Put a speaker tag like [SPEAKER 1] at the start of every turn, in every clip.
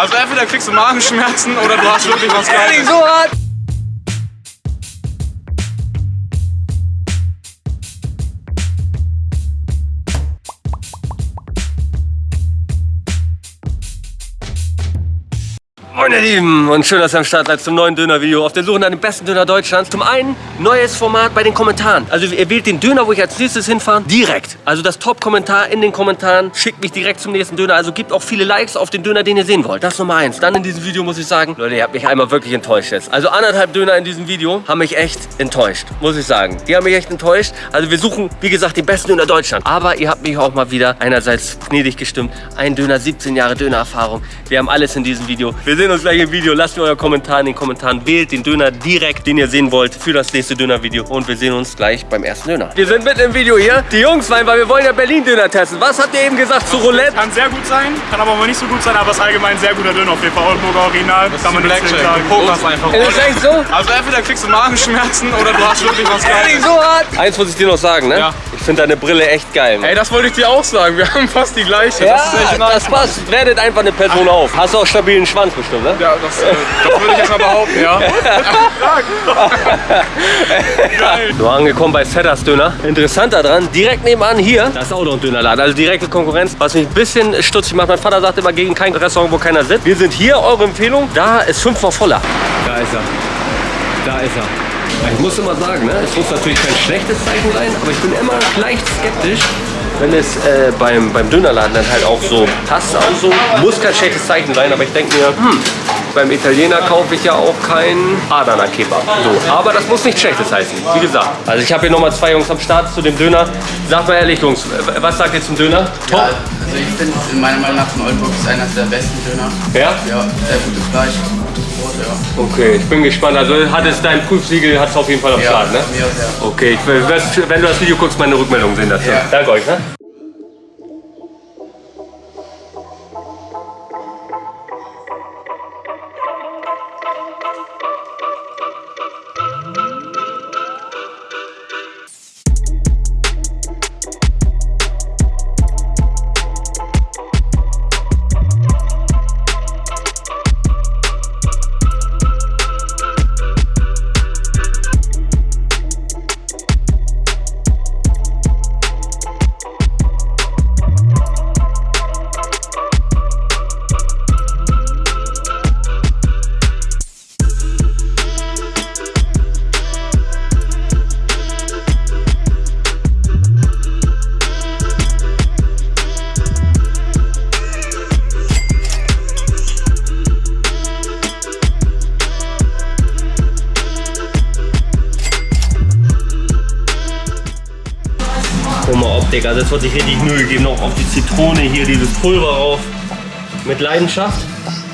[SPEAKER 1] Also entweder kriegst du Magenschmerzen oder du hast wirklich was Geiles.
[SPEAKER 2] so hart. Moin ihr Lieben und schön, dass ihr am Start seid zum neuen Döner-Video auf der Suche nach dem besten Döner Deutschlands. Zum einen neues Format bei den Kommentaren. Also ihr wählt den Döner, wo ich als nächstes hinfahre, direkt. Also das Top-Kommentar in den Kommentaren schickt mich direkt zum nächsten Döner. Also gibt auch viele Likes auf den Döner, den ihr sehen wollt. Das ist Nummer eins. Dann in diesem Video muss ich sagen, Leute, ihr habt mich einmal wirklich enttäuscht jetzt. Also anderthalb Döner in diesem Video haben mich echt enttäuscht, muss ich sagen. Die haben mich echt enttäuscht. Also wir suchen, wie gesagt, den besten Döner Deutschlands. Aber ihr habt mich auch mal wieder einerseits gnädig gestimmt. Ein Döner, 17 Jahre Dönererfahrung. Wir haben alles in diesem Video. Wir sehen uns gleich im Video. Lasst mir euer Kommentar in den Kommentaren. Wählt den Döner direkt, den ihr sehen wollt, für das nächste Döner-Video. Und wir sehen uns gleich beim ersten Döner. Wir sind mitten im Video hier. Die Jungs meinen, weil wir wollen ja Berlin-Döner testen. Was habt ihr eben gesagt zu Roulette?
[SPEAKER 1] Kann sehr gut sein, kann aber auch nicht so gut sein, aber es ist allgemein ein sehr guter Döner auf jeden Fall. Oldenburger Original, kann man gegen sagen.
[SPEAKER 3] Poker's einfach.
[SPEAKER 2] Ist das echt so?
[SPEAKER 1] Also entweder kriegst du Magenschmerzen oder du hast wirklich was Geiles.
[SPEAKER 2] so hart. Eins muss ich dir noch sagen, ne?
[SPEAKER 1] Ja.
[SPEAKER 2] Ich finde deine Brille echt geil. Mann.
[SPEAKER 1] Ey, das wollte ich dir auch sagen. Wir haben fast die gleiche.
[SPEAKER 2] Ja,
[SPEAKER 1] das ist echt nice.
[SPEAKER 2] das passt. Werdet einfach eine Person auf. Hast du auch stabilen Schwanz bestimmt, ne?
[SPEAKER 1] Ja, das, äh, das würde ich jetzt mal behaupten, ja. Geil.
[SPEAKER 2] So, angekommen bei Setters Döner. Interessant daran, direkt nebenan hier, da ist auch noch ein Dönerladen, also direkte Konkurrenz, was mich ein bisschen stutzig macht. Mein Vater sagt immer, gegen kein Restaurant, wo keiner sitzt. Wir sind hier, eure Empfehlung, da ist fünfmal voller. Da ist er. Da ist er. Ich muss immer sagen, ne, es muss natürlich kein schlechtes Zeichen sein, aber ich bin immer leicht skeptisch, wenn es äh, beim, beim Dönerladen dann halt auch so passt. Auch so. Muss kein schlechtes Zeichen sein, aber ich denke mir, hm, beim Italiener kaufe ich ja auch keinen Adana Kebab. So, aber das muss nichts Schlechtes heißen, wie gesagt. Also ich habe hier nochmal zwei Jungs am Start zu dem Döner. Sagt mal ehrlich, Jungs, was sagt ihr zum Döner? Top?
[SPEAKER 3] Ja, also ich finde meiner Meinung nach von Oldenburg ist einer der besten Döner.
[SPEAKER 2] Ja?
[SPEAKER 3] Ja, sehr gutes Fleisch, ja.
[SPEAKER 2] Okay, ich bin gespannt. Also hat es dein Prüfsiegel hat es auf jeden Fall am
[SPEAKER 3] Ja,
[SPEAKER 2] Start, ne?
[SPEAKER 3] mir ja.
[SPEAKER 2] Okay, ich wenn du das Video guckst, meine Rückmeldung sehen dazu.
[SPEAKER 3] Ja.
[SPEAKER 2] Danke euch, ne? Also es wird sich richtig Mühe gegeben. Noch auf die Zitrone hier, dieses Pulver rauf. Mit Leidenschaft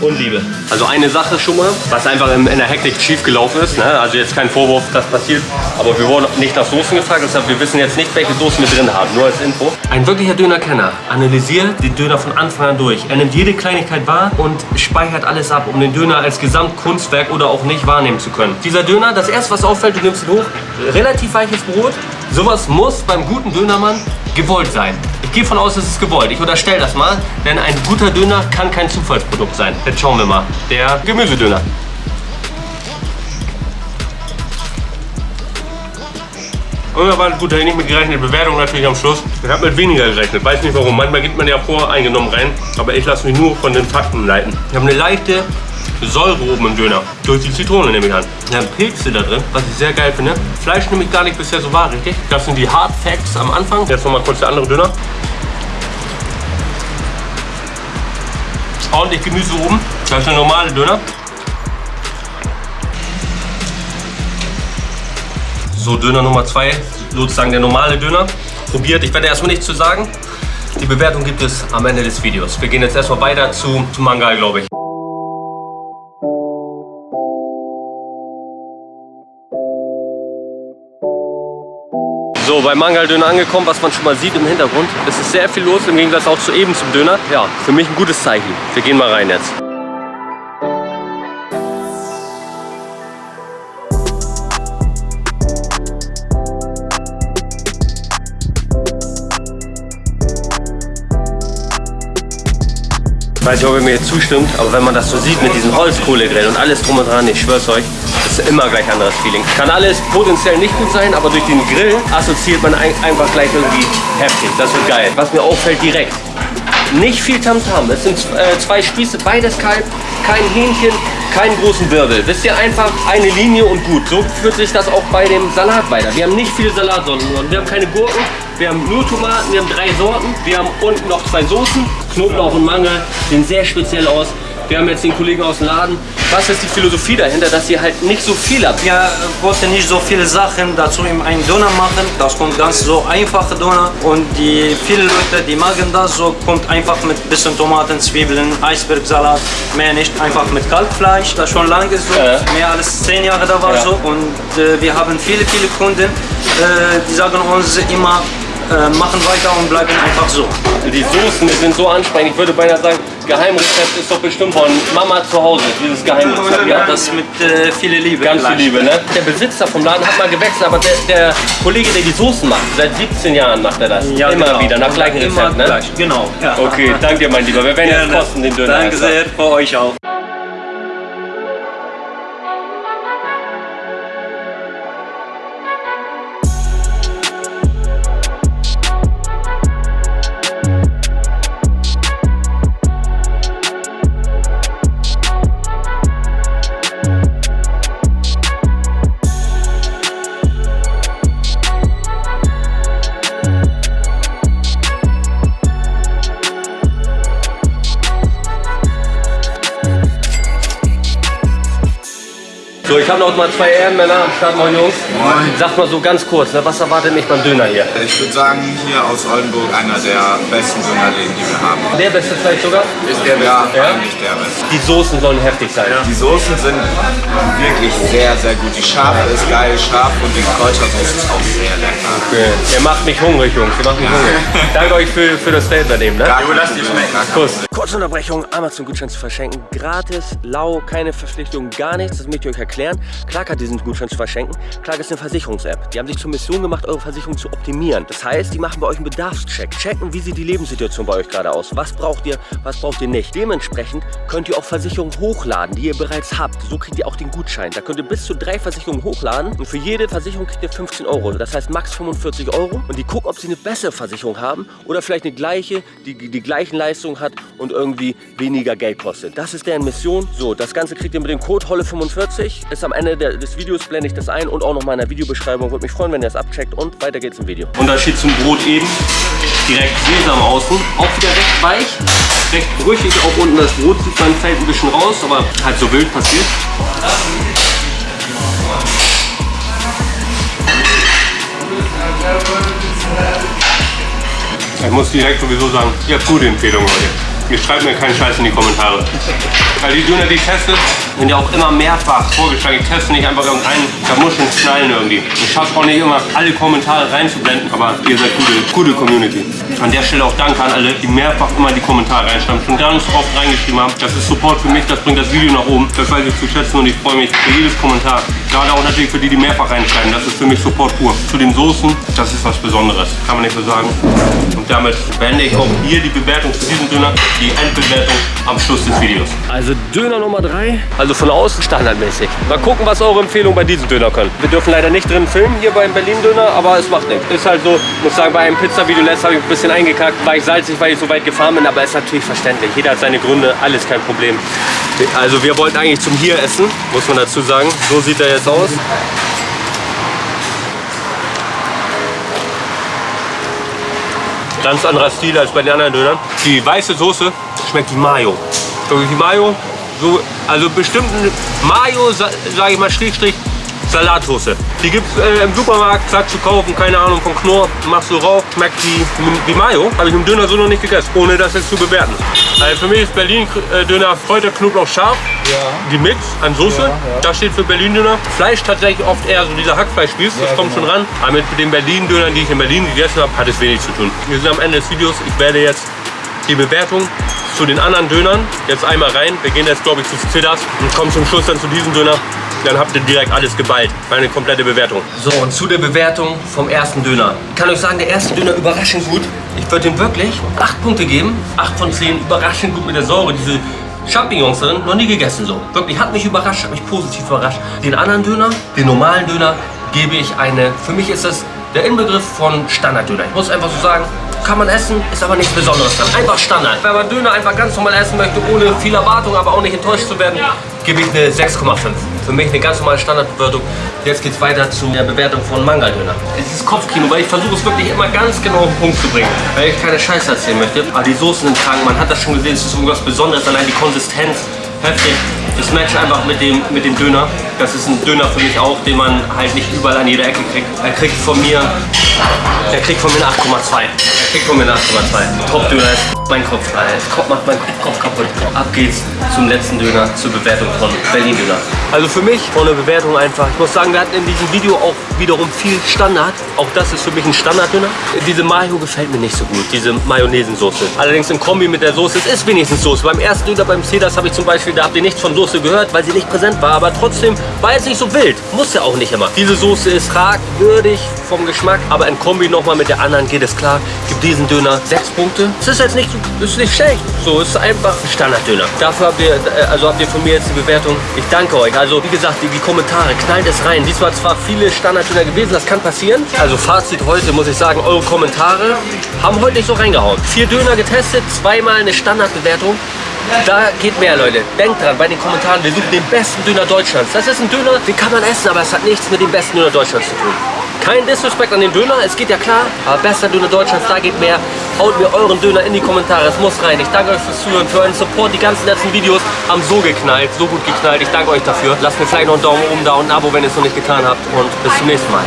[SPEAKER 2] und Liebe. Also eine Sache schon mal, was einfach in, in der Hektik schief gelaufen ist. Ne? Also jetzt kein Vorwurf, das passiert. Aber wir wurden nicht nach Soßen gefragt, deshalb wir wissen jetzt nicht, welche Soßen wir drin haben. Nur als Info. Ein wirklicher Dönerkenner analysiert den Döner von Anfang an durch. Er nimmt jede Kleinigkeit wahr und speichert alles ab, um den Döner als Gesamtkunstwerk oder auch nicht wahrnehmen zu können. Dieser Döner, das erste, was auffällt, du nimmst ihn hoch, relativ weiches Brot. Sowas muss beim guten Dönermann gewollt sein. Ich gehe von aus, es ist gewollt. Ich unterstelle das mal, denn ein guter Döner kann kein Zufallsprodukt sein. Jetzt schauen wir mal. Der Gemüsedöner. Unerwartet gut, da ich nicht mit gerechnet. Bewertung natürlich am Schluss. Ich habe mit weniger gerechnet. Weiß nicht warum. Manchmal gibt man ja voreingenommen rein. Aber ich lasse mich nur von den Fakten leiten. Ich habe eine leichte Säure oben im Döner. Durch die Zitrone nehme ich an. Wir haben Pilze da drin, was ich sehr geil finde. Fleisch nehme ich gar nicht bisher so wahr, richtig? Das sind die Hard Facts am Anfang. Jetzt nochmal kurz der andere Döner. Ordentlich Gemüse oben. Das ist der normale Döner. So, Döner Nummer 2, sozusagen der normale Döner. Probiert, ich werde erstmal nichts zu sagen. Die Bewertung gibt es am Ende des Videos. Wir gehen jetzt erstmal weiter zu, zu Mangal, glaube ich. Bei Mangaldöner angekommen, was man schon mal sieht im Hintergrund. Es ist sehr viel los, im Gegensatz auch zu eben zum Döner. Ja, für mich ein gutes Zeichen. Wir gehen mal rein jetzt. weiß nicht, ob ihr mir jetzt zustimmt, aber wenn man das so sieht mit diesem Holzkohlegrill und alles drum und dran, ich schwör's euch, das ist immer gleich anderes Feeling. Kann alles potenziell nicht gut sein, aber durch den Grill assoziiert man ein, einfach gleich irgendwie heftig. Das wird geil. Was mir auffällt direkt, nicht viel Tamtam. Es sind äh, zwei Spieße, beides kalt, kein Hähnchen, keinen großen Wirbel. Wisst ihr, einfach eine Linie und gut. So führt sich das auch bei dem Salat weiter. Wir haben nicht viele Salatsorten nur. Wir haben keine Gurken, wir haben nur Tomaten, wir haben drei Sorten. Wir haben unten noch zwei Soßen, Knoblauch und Mangel, sehen sehr speziell aus. Wir haben jetzt den Kollegen aus dem Laden. Was ist die Philosophie dahinter, dass ihr halt nicht so viel habt?
[SPEAKER 4] Wir wollten nicht so viele Sachen dazu in einen Döner machen. Das kommt ganz so einfache Döner. Und die viele Leute, die mögen das so, kommt einfach mit bisschen Tomaten, Zwiebeln, Eisbergsalat, mehr nicht. Einfach mit Kalbfleisch, das schon lange so,
[SPEAKER 2] Ja.
[SPEAKER 4] mehr als zehn Jahre da war
[SPEAKER 2] Ja.
[SPEAKER 4] so. Und äh, wir haben viele, viele Kunden, äh, die sagen uns immer, äh, machen weiter und bleiben einfach so.
[SPEAKER 2] Die Soßen die sind so ansprechend. Ich würde beinahe sagen, Geheimrezept ist doch bestimmt von Mama zu Hause. Dieses Geheimrezept.
[SPEAKER 4] Ja, das mit äh, viel Liebe.
[SPEAKER 2] Ganz viel. Liebe, ne? Der Besitzer vom Laden hat mal gewechselt, aber der, der Kollege, der die Soßen macht, seit 17 Jahren macht er das.
[SPEAKER 4] Ja,
[SPEAKER 2] Immer
[SPEAKER 4] genau.
[SPEAKER 2] wieder, nach gleichem Rezept, ne?
[SPEAKER 4] gleich, Genau. Ja.
[SPEAKER 2] Okay, danke dir, mein Lieber. Wir werden jetzt
[SPEAKER 4] Gerne.
[SPEAKER 2] kosten den Döner.
[SPEAKER 4] Danke sehr, für euch auch.
[SPEAKER 2] So, ich habe noch mal zwei Ehrenmänner am Start, moin Jungs. Sagt mal so ganz kurz, ne, was erwartet mich beim Döner hier?
[SPEAKER 5] Ich würde sagen, hier aus Oldenburg einer der besten Dönerläden, die wir haben.
[SPEAKER 2] Der beste vielleicht sogar?
[SPEAKER 5] Ist der ja,
[SPEAKER 2] Ja?
[SPEAKER 5] eigentlich der beste.
[SPEAKER 2] Die Soßen sollen heftig sein.
[SPEAKER 5] Die Soßen sind wirklich sehr, sehr gut. Die Schafe ist geil, scharf und die Kräutersoße ist auch sehr lecker.
[SPEAKER 2] Okay. Ihr macht mich hungrig, Jungs. Ihr macht mich hungrig. Danke euch für, für das Statement eben, ne?
[SPEAKER 5] Jo, lass dir schmecken.
[SPEAKER 2] Kuss. Kurze Unterbrechung, Amazon-Gutschein zu verschenken. Gratis, lau, keine Verpflichtung, gar nichts. Das möchte ich euch erklären. Clark hat diesen Gutschein zu verschenken. Clark ist eine Versicherungs-App. Die haben sich zur Mission gemacht, eure Versicherung zu optimieren. Das heißt, die machen bei euch einen Bedarfscheck. Checken, wie sieht die Lebenssituation bei euch gerade aus. Was braucht ihr, was braucht ihr nicht. Dementsprechend könnt ihr auch Versicherungen hochladen, die ihr bereits habt. So kriegt ihr auch den Gutschein. Da könnt ihr bis zu drei Versicherungen hochladen. Und für jede Versicherung kriegt ihr 15 Euro. Das heißt max 45 Euro. Und die gucken, ob sie eine bessere Versicherung haben oder vielleicht eine gleiche, die die gleichen Leistungen hat und irgendwie weniger Geld kostet. Das ist deren Mission. So, das Ganze kriegt ihr mit dem Code Holle45. Ist am Ende der, des Videos blende ich das ein und auch noch mal in der Videobeschreibung. Würde mich freuen, wenn ihr das abcheckt und weiter geht's im Video. Unterschied zum Brot eben. Direkt Sesam außen. Auch wieder recht weich. Recht brüchig. Auch unten das Brot sieht man fällt ein bisschen raus, aber halt so wild passiert. Ich muss direkt sowieso sagen, ihr habt gute Empfehlungen heute. Ihr schreibt mir keinen Scheiß in die Kommentare. Weil die Döner, die ich teste, sind ja auch immer mehrfach vorgeschlagen. Ich teste nicht einfach irgendeinen, da muss schon knallen irgendwie. Ich schaffe auch nicht immer, alle Kommentare reinzublenden, aber ihr seid gute, gute Community. An der Stelle auch danke an alle, die mehrfach immer die Kommentare reinschreiben, schon ganz oft reingeschrieben haben. Das ist Support für mich, das bringt das Video nach oben. Das weiß ich zu schätzen und ich freue mich für jedes Kommentar. Gerade auch natürlich für die, die mehrfach reinschreiben. Das ist für mich Support pur. Zu den Soßen, das ist was Besonderes. Kann man nicht so sagen. Und damit beende ich auch hier die Bewertung zu diesem Döner, die Endbewertung am Schluss des Videos. Also Döner Nummer 3, also von außen standardmäßig. Mal gucken, was eure Empfehlungen bei diesem Döner können. Wir dürfen leider nicht drin filmen hier beim Berlin Döner, aber es macht nichts. Ist halt so, muss sagen, bei einem Pizza-Video letztes habe ich ein bisschen eingekackt. War ich salzig, weil ich so weit gefahren bin, aber ist natürlich verständlich. Jeder hat seine Gründe, alles kein Problem. Also wir wollten eigentlich zum Hier essen, muss man dazu sagen. So sieht er jetzt aus. Ganz anderer Stil als bei den anderen Dönern. Die weiße Soße schmeckt wie Mayo. Wie Mayo. So, also bestimmten Mayo, sage ich mal, Strich, Salatsoße. Die gibt es äh, im Supermarkt, zack, zu kaufen, keine Ahnung, von Knorr, machst du rauf, schmeckt wie, wie Mayo. Habe ich im Döner so noch nicht gegessen, ohne das jetzt zu bewerten. Also für mich ist Berlin-Döner Kräuter, Knoblauch, scharf. Die Mix an Soße, das steht für Berlin-Döner. Fleisch tatsächlich oft eher so dieser Hackfleischspieß, das kommt schon ran. Aber mit den Berlin-Dönern, die ich in Berlin gegessen habe, hat es wenig zu tun. Wir sind am Ende des Videos. Ich werde jetzt die Bewertung zu den anderen Dönern jetzt einmal rein. Wir gehen jetzt, glaube ich, zu Zidders und kommen zum Schluss dann zu diesem Döner. Dann habt ihr direkt alles geballt. Meine komplette Bewertung. So, und zu der Bewertung vom ersten Döner. Ich kann euch sagen, der erste Döner überraschend gut. Ich würde ihm wirklich 8 Punkte geben. 8 von 10, überraschend gut mit der Säure. Diese Champignons drin, noch nie gegessen so. Wirklich, hat mich überrascht, hat mich positiv überrascht. Den anderen Döner, den normalen Döner, gebe ich eine, für mich ist das der Inbegriff von Standarddöner. Ich muss einfach so sagen, kann man essen, ist aber nichts Besonderes dran. Einfach Standard. Wenn man Döner einfach ganz normal essen möchte, ohne viel Erwartung, aber auch nicht enttäuscht zu werden, gebe ich eine 6,5. Für mich eine ganz normale Standardbewertung. Jetzt geht es weiter zu der Bewertung von Mangal-Döner. Es ist Kopfkino, weil ich versuche es wirklich immer ganz genau auf den Punkt zu bringen. Weil ich keine Scheiße erzählen möchte. Aber die Soßen sind krank, man hat das schon gesehen, es ist irgendwas Besonderes, allein die Konsistenz, heftig. Das matcht einfach mit dem, mit dem Döner. Das ist ein Döner für mich auch, den man halt nicht überall an jeder Ecke kriegt. Er kriegt von mir, er kriegt von mir eine 8,2. Von mir eine 8,2. Top-Döner ist mein Kopf, Alter. Kopf macht meinen Kopf kaputt. Ab geht's zum letzten Döner, zur Bewertung von Berlin Döner. Also für mich von der Bewertung einfach. Ich muss sagen, wir hatten in diesem Video auch wiederum viel Standard. Auch das ist für mich ein Standarddöner. Diese Mayo gefällt mir nicht so gut, diese Mayonnaisensoße. Allerdings im Kombi mit der Soße, es ist wenigstens Soße. Beim ersten Döner beim Cedars habe ich zum Beispiel, da habt ihr nichts von Soße gehört, weil sie nicht präsent war. Aber trotzdem war es nicht so wild. Muss ja auch nicht immer. Diese Soße ist fragwürdig vom Geschmack, aber in Kombi nochmal mit der anderen geht es klar. Gibt diesen Döner sechs Punkte. Es ist jetzt nicht, ist nicht schlecht. So, es ist einfach ein Standarddöner. Dafür habt ihr, äh, also habt ihr von mir jetzt die Bewertung. Ich danke euch. Also wie gesagt, die, die Kommentare, knallt es rein. Diesmal zwar viele Standarddöner gewesen, das kann passieren. Also Fazit heute muss ich sagen, eure Kommentare haben heute nicht so reingehauen. Vier Döner getestet, zweimal eine Standardbewertung. Da geht mehr, Leute. Denkt dran, bei den Kommentaren, wir suchen den besten Döner Deutschlands. Das ist ein Döner, den kann man essen, aber es hat nichts mit dem besten Döner Deutschlands zu tun. Kein Disrespect an den Döner, es geht ja klar, aber bester Döner Deutschlands, da geht mehr. Haut mir euren Döner in die Kommentare, es muss rein. Ich danke euch fürs Zuhören, für euren Support. Die ganzen letzten Videos haben so geknallt, so gut geknallt. Ich danke euch dafür. Lasst mir vielleicht noch einen Daumen oben da und ein Abo, wenn ihr es noch nicht getan habt. Und bis zum nächsten Mal.